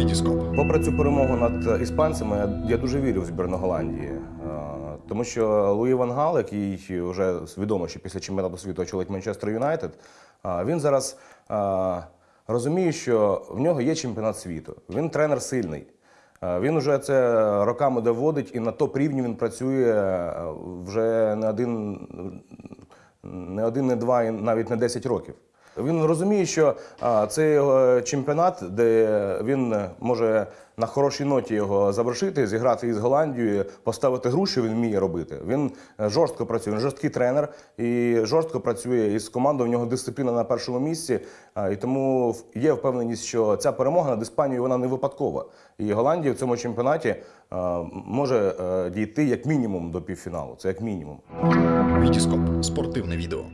Вітіскоп. Попри цю перемогу над іспанцями, я, дуже вірю в збірну Голландії. Е, Тому що Луї Ван Гал, який вже відомо, що після чемпіонату світу очолить Манчестер Юнайтед, е, він зараз е, розуміє, що в нього є чемпіонат світу. Він тренер сильний. Він вже це роками доводить, і на топ рівні він працює вже не один, не один, не два, і навіть не 10 років. Він розуміє, що а, це чемпіонат, де він може на хорошій ноті його завершити, зіграти із Голландією, поставити гру, що він вміє робити. Він е, жорстко працює, він жорсткий тренер і жорстко працює із командою. В нього дисципліна на першому місці. І тому є впевненість, що ця перемога над Іспанією вона не випадкова. І Голландія в цьому чемпіонаті може е, дійти як мінімум до півфіналу. Це як мінімум. Вітіскоп. Спортивне відео.